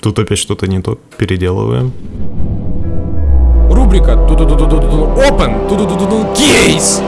Тут опять что-то не то. Переделываем. Рубрика Open Кейс!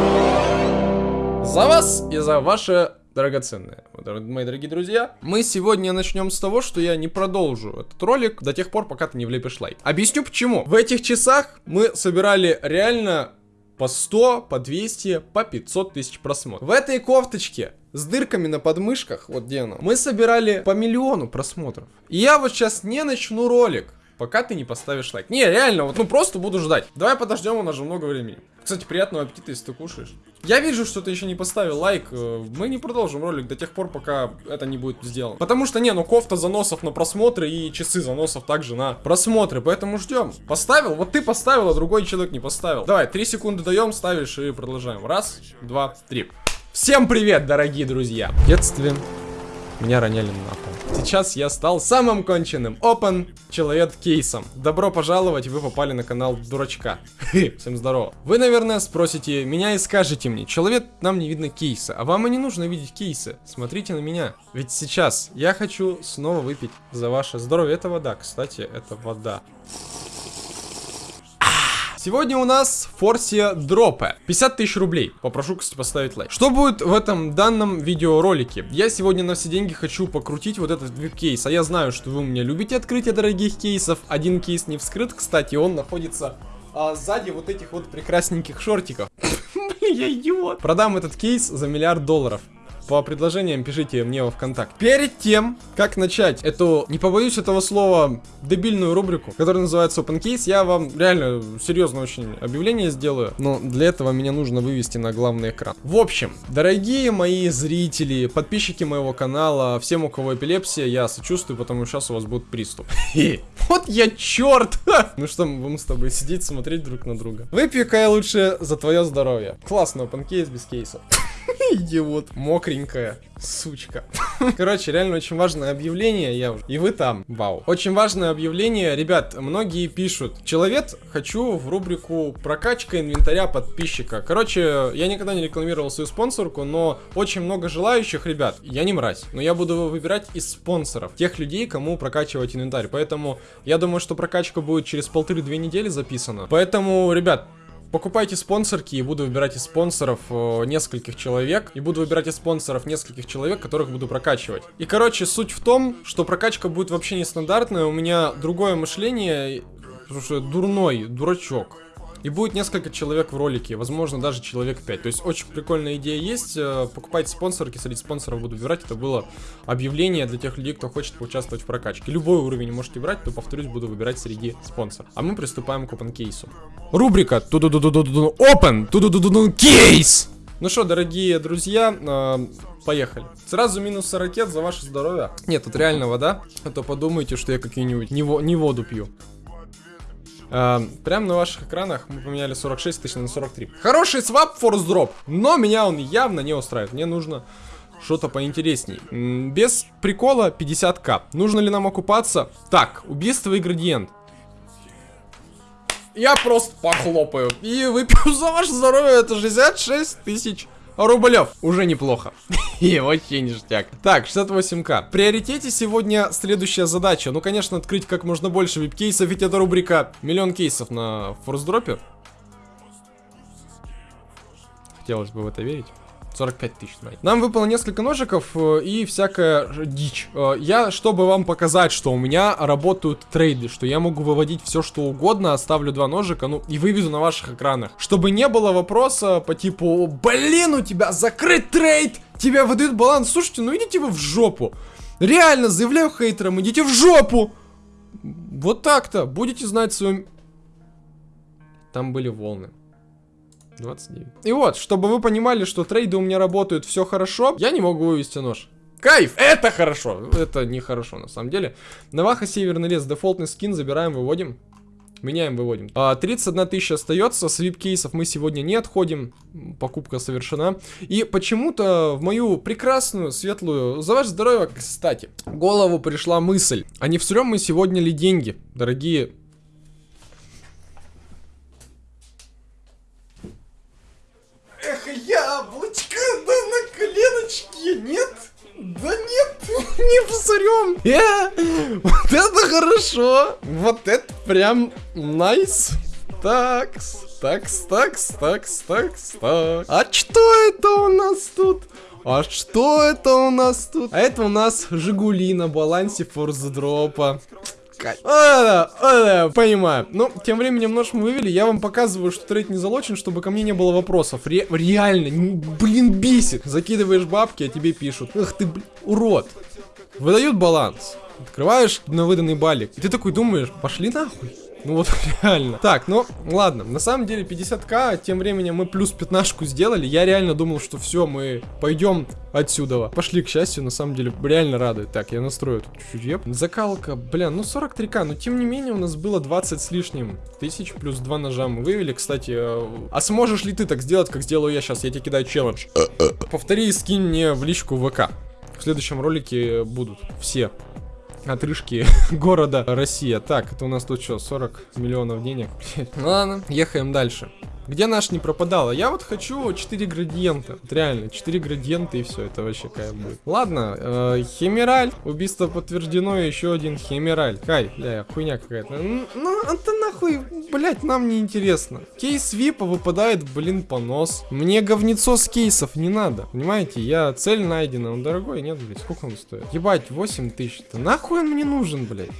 За вас и за ваше драгоценное. Мои дорогие друзья, мы сегодня начнем с того, что я не продолжу этот ролик до тех пор, пока ты не влепишь лайк. Объясню почему. В этих часах мы собирали реально по 100, по 200, по 500 тысяч просмотров. В этой кофточке с дырками на подмышках, вот где она, мы собирали по миллиону просмотров. И я вот сейчас не начну ролик, пока ты не поставишь лайк. Не, реально, вот ну просто буду ждать. Давай подождем, у нас же много времени. Кстати, приятного аппетита, если ты кушаешь. Я вижу, что ты еще не поставил лайк. Э, мы не продолжим ролик до тех пор, пока это не будет сделано. Потому что, не, ну кофта заносов на просмотры и часы заносов также на просмотры. Поэтому ждем. Поставил? Вот ты поставил, а другой человек не поставил. Давай, три секунды даем, ставишь и продолжаем. Раз, два, три. Всем привет, дорогие друзья! В детстве меня роняли на пол. Сейчас я стал самым конченным Open человек кейсом. Добро пожаловать, вы попали на канал дурачка. Всем здорово. Вы, наверное, спросите меня и скажете мне, человек, нам не видно кейса, а вам и не нужно видеть кейсы. Смотрите на меня. Ведь сейчас я хочу снова выпить за ваше здоровье. Это вода, кстати, это вода. Сегодня у нас Форсия Дропе. 50 тысяч рублей. Попрошу, кстати, поставить лайк. Что будет в этом данном видеоролике? Я сегодня на все деньги хочу покрутить вот этот кейс. А я знаю, что вы у меня любите открытие дорогих кейсов. Один кейс не вскрыт, кстати, он находится а, сзади вот этих вот прекрасненьких шортиков. Блин, я идиот. Продам этот кейс за миллиард долларов по предложениям пишите мне во ВКонтакте. Перед тем, как начать эту, не побоюсь этого слова, дебильную рубрику, которая называется Open Case, я вам реально серьезно очень объявление сделаю, но для этого меня нужно вывести на главный экран. В общем, дорогие мои зрители, подписчики моего канала, всем у кого эпилепсия, я сочувствую, потому что сейчас у вас будет приступ. Вот я черт! Ну что, мы будем с тобой сидеть, смотреть друг на друга. Выпью-ка я лучше за твое здоровье. Классно, open case без кейсов. Идиот. Мокренькая. Сучка. Короче, реально очень важное объявление, я уже. И вы там. Вау. Очень важное объявление. Ребят, многие пишут. Человек, хочу в рубрику прокачка инвентаря подписчика. Короче, я никогда не рекламировал свою спонсорку, но очень много желающих, ребят. Я не мразь, но я буду выбирать из спонсоров. Тех людей, кому прокачивать инвентарь. Поэтому я думаю, что прокачка будет через полторы-две недели записана. Поэтому, ребят, Покупайте спонсорки и буду выбирать из спонсоров э, нескольких человек. И буду выбирать из спонсоров нескольких человек, которых буду прокачивать. И, короче, суть в том, что прокачка будет вообще нестандартная. У меня другое мышление, потому что дурной, дурачок. И будет несколько человек в ролике, возможно, даже человек 5. То есть очень прикольная идея есть. Э, покупайте спонсорки, среди спонсоров буду выбирать. Это было объявление для тех людей, кто хочет поучаствовать в прокачке. Любой уровень можете брать, то, повторюсь, буду выбирать среди спонсоров. А мы приступаем к open кейсу. Рубрика ту ду ду ду ду ду Open ту ду ду ду кейс. Ну что, дорогие друзья, э, поехали. Сразу минус ракет за ваше здоровье. Нет, тут реально вода. А то подумайте, что я какие-нибудь не, не воду пью. Uh, прямо на ваших экранах мы поменяли 46 тысяч на 43. Хороший свап форс дроп, но меня он явно не устраивает. Мне нужно что-то поинтересней. Без прикола 50к. Нужно ли нам окупаться? Так, убийство и градиент. Я просто похлопаю и выпью за ваше здоровье. Это 66 тысяч рублев. Уже неплохо. И вообще ништяк. Так, 68к. В приоритете сегодня следующая задача. Ну, конечно, открыть как можно больше вип-кейсов, ведь это рубрика миллион кейсов на форс-дропе. Хотелось бы в это верить. 45 тысяч. Нам выпало несколько ножиков э, и всякая дичь. Э, я, чтобы вам показать, что у меня работают трейды, что я могу выводить все, что угодно, оставлю два ножика, ну, и выведу на ваших экранах. Чтобы не было вопроса по типу, блин, у тебя закрыт трейд, тебя выдают баланс. Слушайте, ну идите вы в жопу. Реально, заявляю хейтерам, идите в жопу. Вот так-то. Будете знать своим... Там были волны. 29. И вот, чтобы вы понимали, что трейды у меня работают все хорошо, я не могу вывести нож. Кайф! Это хорошо! Это нехорошо, на самом деле. Наваха Северный лес, дефолтный скин, забираем, выводим. Меняем, выводим. А, 31 тысяча остается, с вип-кейсов мы сегодня не отходим. Покупка совершена. И почему-то в мою прекрасную, светлую, за ваше здоровье, кстати, голову пришла мысль. А не всрем мы сегодня ли деньги, дорогие псарем. Э, вот это хорошо. Вот это прям найс. Такс, такс, такс, такс, такс, такс. А что это у нас тут? А что это у нас тут? А это у нас Жигули на балансе форс-дропа. А, а, понимаю. Ну, тем временем нож мы вывели. Я вам показываю, что трейд не залочен, чтобы ко мне не было вопросов. Ре реально, блин, бесит. Закидываешь бабки, а тебе пишут. Эх ты, блин, урод. Выдают баланс. Открываешь на выданный балик. И ты такой думаешь, пошли нахуй. Ну вот реально. Так, ну ладно. На самом деле 50к, тем временем мы плюс 15 сделали. Я реально думал, что все, мы пойдем отсюда. Пошли, к счастью, на самом деле реально радует. Так, я настрою тут чуть-чуть. Еп. Закалка, бля, ну 43к, но тем не менее у нас было 20 с лишним тысяч плюс 2 ножа мы вывели. Кстати, э, а сможешь ли ты так сделать, как сделаю я сейчас? Я тебе кидаю челлендж. Повтори и скинь мне в личку ВК. В следующем ролике будут все отрыжки города Россия. Так, это у нас тут что, 40 миллионов денег? Ладно, ехаем дальше. Где наш не пропадала? Я вот хочу 4 градиента. Вот реально, 4 градиента и все, это вообще кайф будет. Ладно, э, химераль. Убийство подтверждено, еще один химераль. Кай, бля, хуйня какая-то. Ну, это нахуй, блять, нам не интересно. Кейс випа выпадает, блин, понос. Мне говнецо с кейсов не надо. Понимаете, я цель найдена. Он дорогой, нет, блядь, сколько он стоит? Ебать, 8 тысяч. Да нахуй он мне нужен, блядь?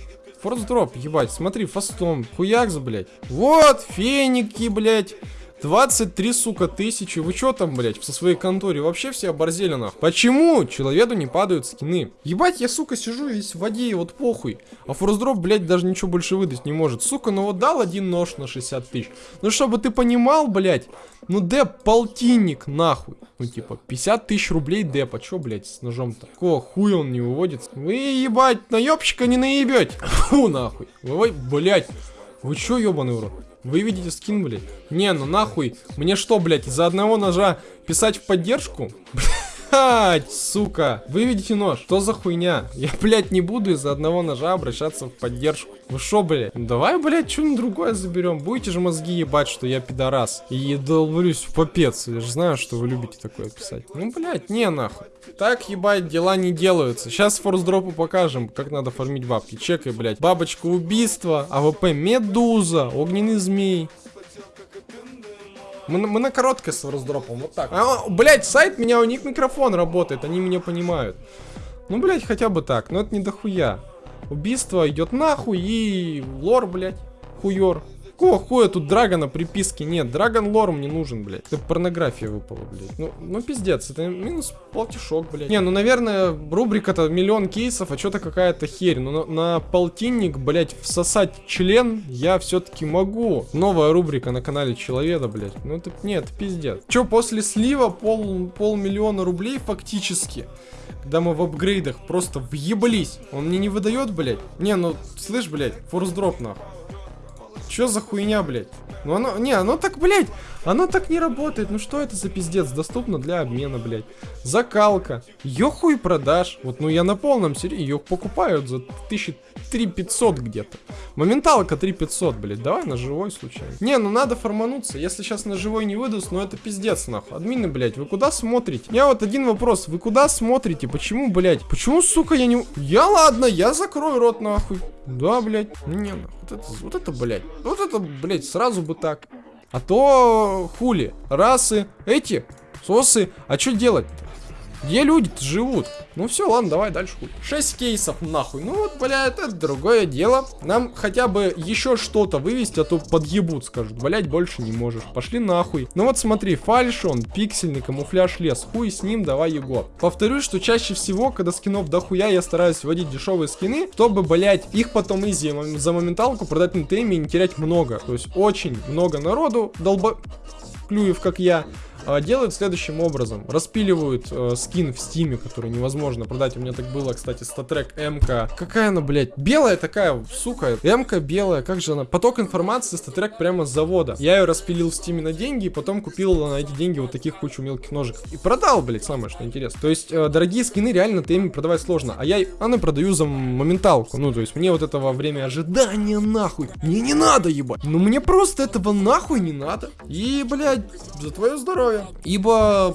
Форс дроп, ебать, смотри, фастом, хуякс, блядь. Вот, феники, блядь. 23, сука, тысячи. Вы чё там, блядь, со своей конторе? Вообще все оборзели, нахуй. Почему человеку не падают скины? Ебать, я, сука, сижу весь в воде, и вот похуй. А форсдроп, блядь, даже ничего больше выдать не может. Сука, ну вот дал один нож на 60 тысяч. Ну, чтобы ты понимал, блядь, ну, деп, полтинник, нахуй. Ну, типа, 50 тысяч рублей деп. А чё, блядь, с ножом-то? Какого хуя он не выводит? Вы, ебать, наебщика не наебете. Фу, нахуй. Вы, блядь. Вы чё, ебаный урод? Вы видите скин, блядь? Не, ну нахуй. Мне что, блядь, из-за одного ножа писать в поддержку? Блядь, сука. Вы видите нож? Что за хуйня? Я, блядь, не буду из-за одного ножа обращаться в поддержку. Вы шо, блядь? Давай, блядь, что-нибудь другое заберем. Будете же мозги ебать, что я пидорас. И долблюсь в попец. Я же знаю, что вы любите такое писать. Ну, блядь, не нахуй. Так, ебать, дела не делаются. Сейчас Forcedrop у покажем, как надо фармить бабки. Чекай, блядь. Бабочка убийства, AWP медуза, огненный змей. Мы, мы на короткое с раздропом, вот так. А, блять, сайт меня, у них микрофон работает, они меня понимают. Ну, блять, хотя бы так, но это не дохуя. Убийство идет нахуй и лор, блять, хуёр. Какого хуя тут драгона приписки нет? Драгон лор мне нужен, блядь. Это порнография выпала, блядь. Ну, ну пиздец, это минус полтишок, блядь. Не, ну, наверное, рубрика-то миллион кейсов, а что-то какая-то херь. Но на, на полтинник, блядь, всосать член я все-таки могу. Новая рубрика на канале Человека, блядь. Ну, это, нет, пиздец. Че, после слива пол, полмиллиона рублей фактически когда мы в апгрейдах просто въеблись. Он мне не выдает, блядь. Не, ну, слышь, блядь, форс дроп нахуй. Чё за хуйня, блядь? Ну оно, не, оно так, блядь, оно так не работает. Ну что это за пиздец? Доступно для обмена, блядь. Закалка. Ее хуй продашь. Вот, ну я на полном серьезе. Ее покупают за 1500 где-то. Моменталка 3500, блядь. Давай на живой случайно. Не, ну надо формануться. Если сейчас на живой не выдаст, ну это пиздец, нахуй. Админы, блядь, вы куда смотрите? Я вот один вопрос. Вы куда смотрите? Почему, блядь? Почему, сука, я не... Я ладно, я закрою рот, нахуй. Да, блядь. Не, ну, вот это, вот это, блядь. Вот это, блядь, сразу бы так. А то хули. Расы, эти, сосы. А что делать? Где люди живут? Ну все, ладно, давай дальше хуй. 6 кейсов нахуй. Ну вот, бля, это другое дело. Нам хотя бы еще что-то вывести, а то подъебут, скажут. Блять, больше не можешь. Пошли нахуй. Ну вот смотри, фальшон, пиксельный, камуфляж лес. Хуй с ним, давай его. Повторюсь, что чаще всего, когда скинов дохуя, я стараюсь вводить дешевые скины, чтобы, блять, их потом изи за моменталку продать на теме и не терять много. То есть очень много народу долба... Клюев, как я, делают следующим образом. Распиливают э, скин в Steam е, который невозможно продать. У меня так было, кстати, StatTrak МК. Какая она, блядь? Белая такая, сука. МК белая, как же она? Поток информации, StatTrak прямо с завода. Я ее распилил в Steam е на деньги, и потом купил на эти деньги вот таких кучу мелких ножиков. И продал, блядь, самое что интересно. То есть, э, дорогие скины реально теме продавать сложно. А я она продаю за моменталку. Ну, то есть, мне вот этого время ожидания нахуй. Мне не надо, ебать. Ну, мне просто этого нахуй не надо. И, блядь, за твое здоровье такое. Ибо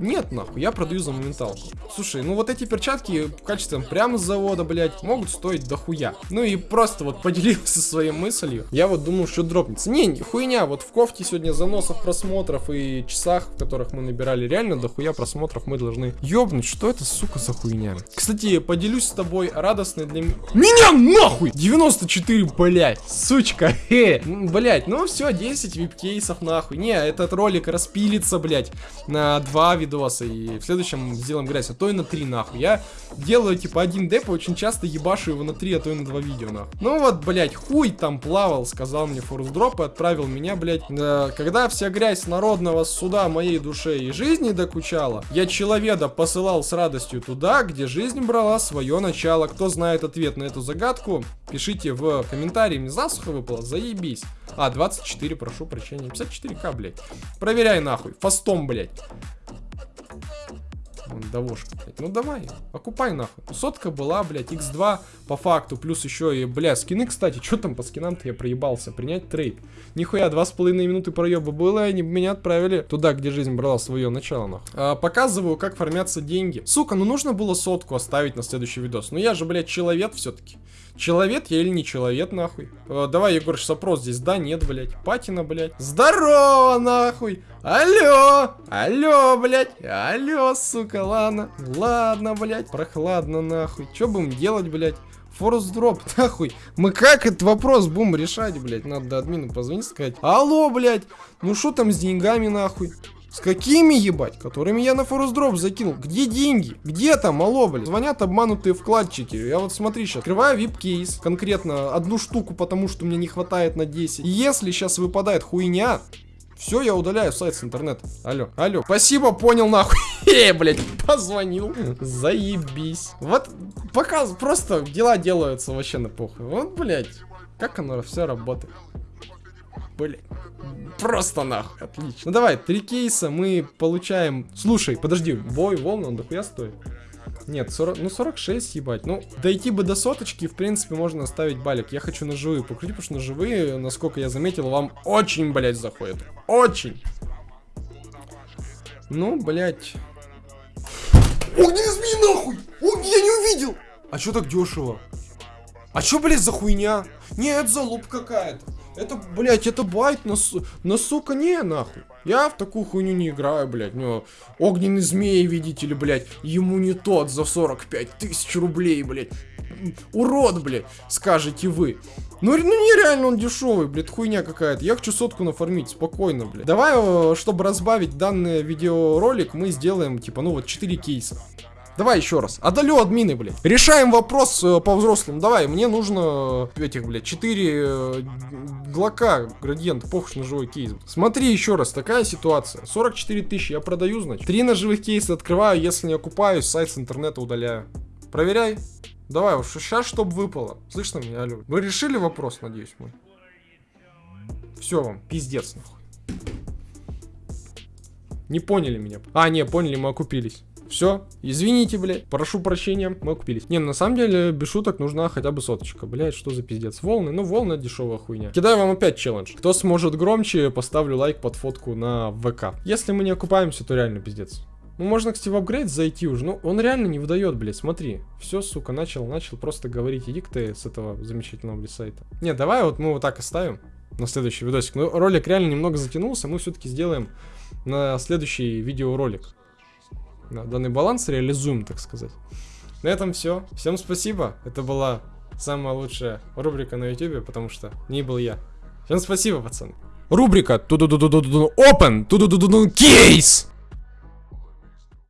нет, нахуй, я продаю за моменталку. Слушай, ну вот эти перчатки качеством прямо с завода, блядь, могут стоить дохуя. Ну и просто вот поделился своей мыслью. Я вот думал, что дропнется. Не, хуйня, вот в кофте сегодня заносов просмотров и часах, в которых мы набирали реально дохуя просмотров, мы должны ёбнуть. Что это, сука, за хуйня? Кстати, поделюсь с тобой радостной для меня нахуй! 94, блядь, сучка, э, блядь, ну все, 10 вип-кейсов нахуй. Не, этот ролик распилится, блядь, на два вида видосы, и в следующем сделаем грязь, а то и на 3 нахуй. Я делаю типа один деп и очень часто ебашу его на 3, а то и на 2 видео нахуй. Ну вот, блять, хуй там плавал, сказал мне форс дроп и отправил меня, блять. Э, когда вся грязь народного суда моей душе и жизни докучала, я человека посылал с радостью туда, где жизнь брала свое начало. Кто знает ответ на эту загадку, пишите в комментарии, мне засуха выпала, заебись. А, 24, прошу прощения, 54к, блять. Проверяй нахуй, фастом, блять. Вон, довошка, блядь. Ну давай, окупай нахуй. Сотка была, блядь, x2 по факту. Плюс еще и, бля, скины, кстати. Что там по скинам-то я проебался? Принять трейд. Нихуя, два с половиной минуты проеба было, и они меня отправили туда, где жизнь брала свое начало, нахуй. А, показываю, как формятся деньги. Сука, ну нужно было сотку оставить на следующий видос. Ну я же, блядь, человек все-таки. Человек я или не человек, нахуй? Э, давай, Егор, сейчас опрос здесь. Да, нет, блядь. Патина, блядь. Здорово, нахуй. Алло. Алло, блядь. Алло, сука, ладно. Ладно, блядь. Прохладно, нахуй. Что будем делать, блядь? Форс дроп, нахуй. Мы как этот вопрос будем решать, блядь? Надо админу позвонить, сказать. Алло, блядь. Ну что там с деньгами, нахуй? С какими, ебать? Которыми я на форус дроп закинул. Где деньги? Где там, алло, блядь? Звонят обманутые вкладчики. Я вот смотри сейчас. Открываю вип-кейс. Конкретно одну штуку, потому что мне не хватает на 10. И если сейчас выпадает хуйня, все, я удаляю сайт с интернета. Алло, алло. Спасибо, понял нахуй. Э, блядь, позвонил. Заебись. Вот, пока просто дела делаются вообще на похуй. Вот, блядь, как оно все работает. Блядь. Просто нахуй. Отлично. Ну давай, три кейса мы получаем. Слушай, подожди, бой, волны, он дохуя стоит. Нет, 40, ну 46, ебать. Ну, дойти бы до соточки, в принципе, можно оставить балик. Я хочу ножевые покрутить, потому что ножевые, насколько я заметил, вам очень, блядь, заходят. Очень. Ну, блядь. Огненный змей, нахуй! Огни, я не увидел! А чё так дешево? А чё, блядь, за хуйня? Нет, залуп какая-то. Это, блядь, это байт на, на сука, не, нахуй. Я в такую хуйню не играю, блядь. Ну, огненный змей, видите ли, блядь. Ему не тот за 45 тысяч рублей, блядь. Урод, блядь, скажете вы. Ну, ну нереально он дешевый, блядь, хуйня какая-то. Я хочу сотку нафармить, спокойно, блядь. Давай, э, чтобы разбавить данный видеоролик, мы сделаем, типа, ну вот 4 кейса. Давай еще раз. Одолю админы, блядь. Решаем вопрос э, по-взрослому. Давай, мне нужно э, этих, блядь, 4 э, глока, градиент, похож на живой кейс. Смотри еще раз, такая ситуация. 44 тысячи я продаю, значит. Три ножевых кейса открываю, если не окупаюсь, сайт с интернета удаляю. Проверяй. Давай, уж сейчас чтобы выпало. Слышно меня, алло? Вы решили вопрос, надеюсь, мой? Все вам, пиздец, нахуй. Не поняли меня. А, не, поняли, мы окупились. Все, извините, блядь, прошу прощения, мы купились. Не, ну, на самом деле, без шуток, нужна хотя бы соточка. Блядь, что за пиздец? Волны, ну волны дешевая хуйня. Кидаю вам опять челлендж. Кто сможет громче, поставлю лайк под фотку на ВК. Если мы не окупаемся, то реально пиздец. Ну, можно, кстати, в апгрейд зайти уже. Ну, он реально не выдает, блядь, смотри. Все, сука, начал, начал просто говорить. Иди ты с этого замечательного, блядь, сайта. Не, давай вот мы вот так оставим на следующий видосик. Ну, ролик реально немного затянулся. Мы все-таки сделаем на следующий видеоролик данный баланс реализуем, так сказать. На этом все. Всем спасибо. Это была самая лучшая рубрика на YouTube, потому что не был я. Всем спасибо, пацаны. Рубрика Open Кейс.